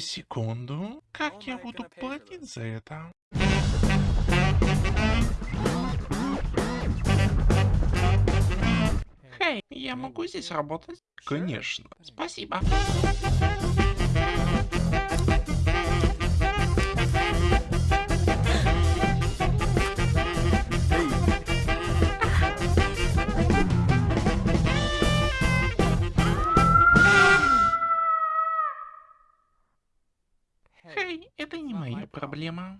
Подождите секунду. Как я буду платить за это? Хей, я могу здесь работать? Конечно. Спасибо. Хей, это не моя проблема.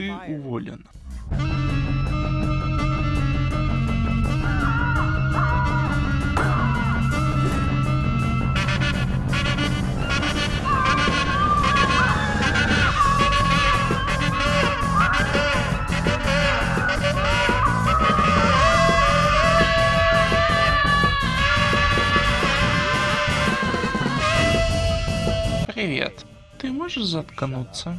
Ты уволен. Привет. Ты можешь заткнуться?